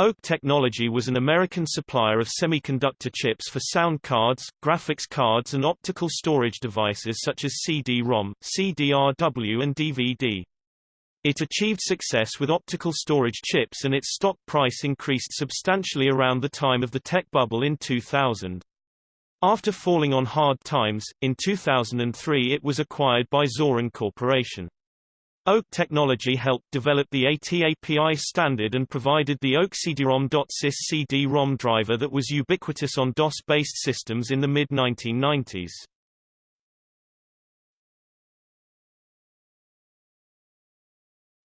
OAK Technology was an American supplier of semiconductor chips for sound cards, graphics cards and optical storage devices such as CD-ROM, CDRW and DVD. It achieved success with optical storage chips and its stock price increased substantially around the time of the tech bubble in 2000. After falling on hard times, in 2003 it was acquired by Zoran Corporation. OAK Technology helped develop the ATAPI standard and provided the OAK CD-ROM.sys CD-ROM driver that was ubiquitous on DOS-based systems in the mid-1990s.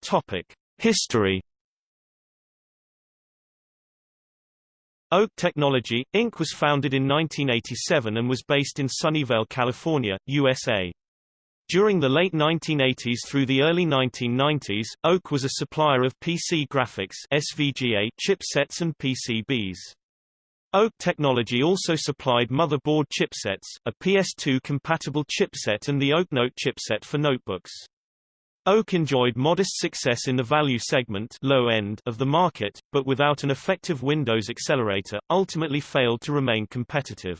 Topic: History. OAK Technology, Inc. was founded in 1987 and was based in Sunnyvale, California, USA. During the late 1980s through the early 1990s, OAK was a supplier of PC graphics SVGA chipsets and PCBs. OAK Technology also supplied motherboard chipsets, a PS2-compatible chipset and the OAKNote chipset for notebooks. OAK enjoyed modest success in the value segment low end of the market, but without an effective Windows accelerator, ultimately failed to remain competitive.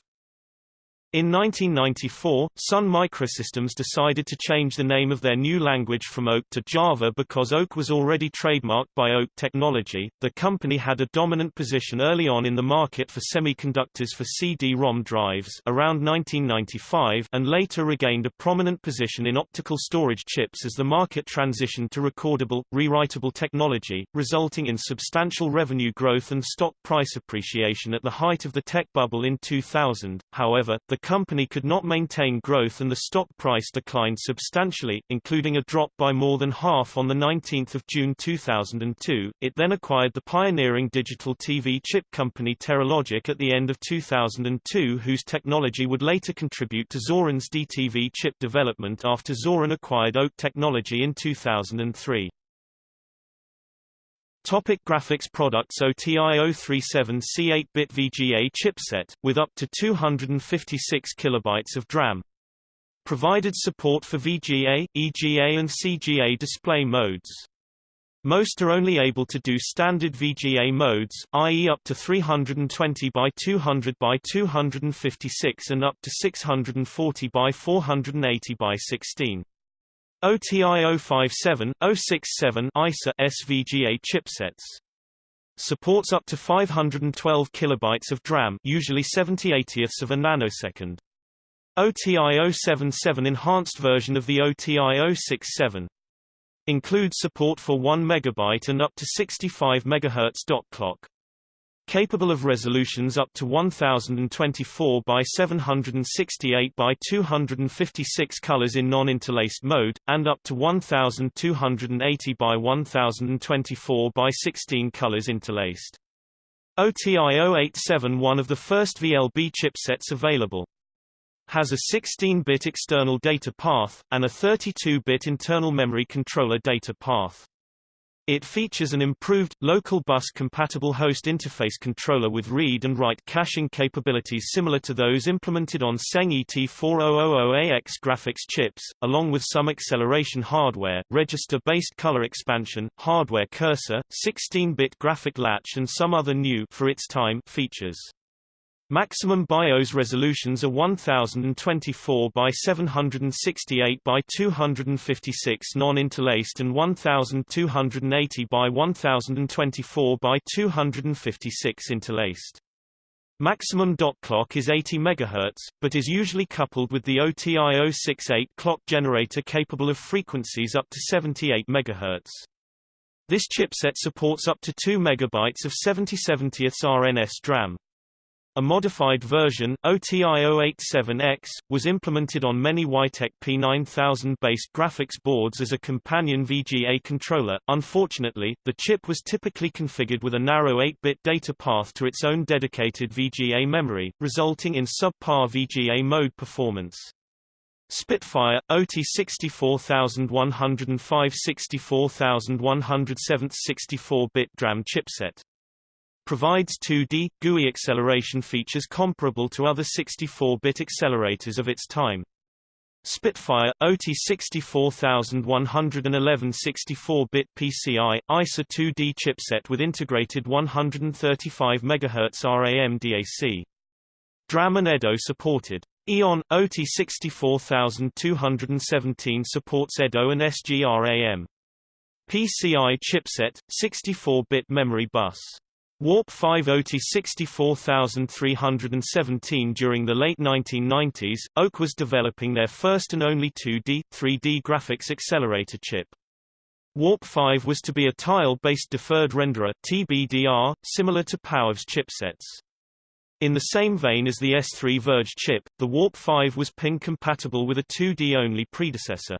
In 1994, Sun Microsystems decided to change the name of their new language from OAK to Java because OAK was already trademarked by OAK Technology. The company had a dominant position early on in the market for semiconductors for CD-ROM drives around 1995 and later regained a prominent position in optical storage chips as the market transitioned to recordable, rewritable technology, resulting in substantial revenue growth and stock price appreciation at the height of the tech bubble in 2000. However, the company could not maintain growth and the stock price declined substantially, including a drop by more than half on 19 June 2002. It then acquired the pioneering digital TV chip company Teralogic at the end of 2002 whose technology would later contribute to Zoran's DTV chip development after Zoran acquired OAK Technology in 2003. Topic graphics products OTI 037C 8-bit VGA chipset, with up to 256 kilobytes of DRAM. Provided support for VGA, EGA and CGA display modes. Most are only able to do standard VGA modes, i.e. up to 320 by 200 by 256 and up to 640 by 480 by 16. OTI 057, 067 ISA SVGA chipsets. Supports up to 512 kilobytes of DRAM, usually 70/80ths of a nanosecond. OTI 077 enhanced version of the OTI 067. Includes support for 1 megabyte and up to 65 MHz dot clock capable of resolutions up to 1024 by 768 by 256 colors in non-interlaced mode, and up to 1280 by 1024 by 16 colors interlaced. OTI 087 one of the first VLB chipsets available. Has a 16-bit external data path, and a 32-bit internal memory controller data path. It features an improved, local bus-compatible host interface controller with read and write caching capabilities similar to those implemented on Tseng ET4000AX graphics chips, along with some acceleration hardware, register-based color expansion, hardware cursor, 16-bit graphic latch and some other new for its time features. Maximum BIOS resolutions are 1024 by 768 by 256 non-interlaced and 1280 by 1024 by 256 interlaced. Maximum dot clock is 80 MHz, but is usually coupled with the OTI 068 clock generator capable of frequencies up to 78 MHz. This chipset supports up to 2 MB of 70/70ths RNS DRAM. A modified version, OTI-087X, was implemented on many Weitek P9000-based graphics boards as a companion VGA controller. Unfortunately, the chip was typically configured with a narrow 8-bit data path to its own dedicated VGA memory, resulting in subpar VGA mode performance. Spitfire, OT 64105 64107 64-bit DRAM chipset provides 2D, GUI acceleration features comparable to other 64-bit accelerators of its time. Spitfire, OT 64111 64-bit PCI, ISA 2D chipset with integrated 135 MHz RAM DAC. DRAM and EDO supported. Eon, OT 64217 supports EDO and SGRAM. PCI chipset, 64-bit memory bus. Warp 5 OT 64317 During the late 1990s, OAK was developing their first and only 2D, 3D graphics accelerator chip. Warp 5 was to be a tile-based deferred renderer TBDR, similar to POWER's chipsets. In the same vein as the S3 ViRGE chip, the Warp 5 was pin-compatible with a 2D-only predecessor.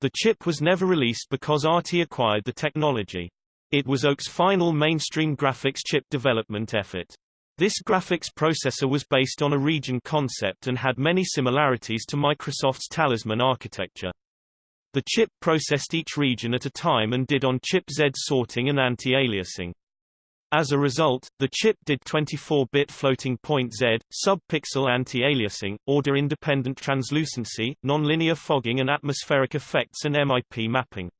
The chip was never released because ATI acquired the technology. It was OAK's final mainstream graphics chip development effort. This graphics processor was based on a region concept and had many similarities to Microsoft's Talisman architecture. The chip processed each region at a time and did on-chip Z sorting and anti-aliasing. As a result, the chip did 24-bit floating point Z, sub-pixel anti-aliasing, order-independent translucency, nonlinear fogging and atmospheric effects and MIP mapping.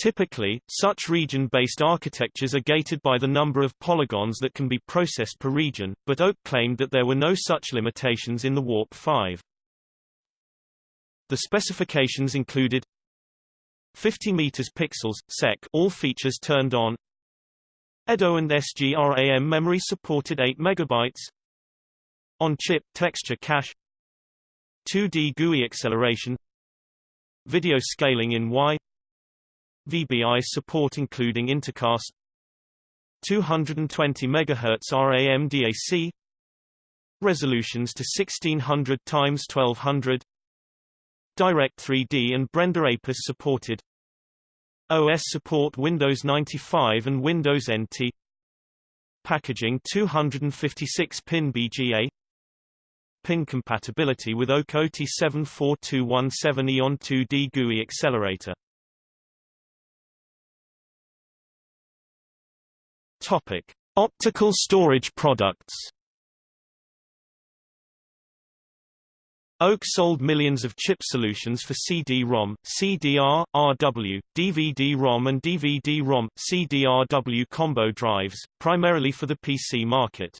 Typically, such region-based architectures are gated by the number of polygons that can be processed per region, but OAK claimed that there were no such limitations in the Warp 5. The specifications included 50 meters pixels sec all features turned on EDO and SGRAM memory supported 8 megabytes on-chip texture cache 2D GUI acceleration video scaling in Y VBI support including intercast 220 MHz RAM DAC resolutions to 1600 x 1200 Direct 3D and BRender APIS supported OS support Windows 95 and Windows NT Packaging 256-pin BGA Pin compatibility with OAK OT74217 EON 2D GUI accelerator Topic: Optical storage products. OAK sold millions of chip solutions for CD-ROM, CDR, RW, DVD-ROM and DVD-ROM, CDRW combo drives, primarily for the PC market.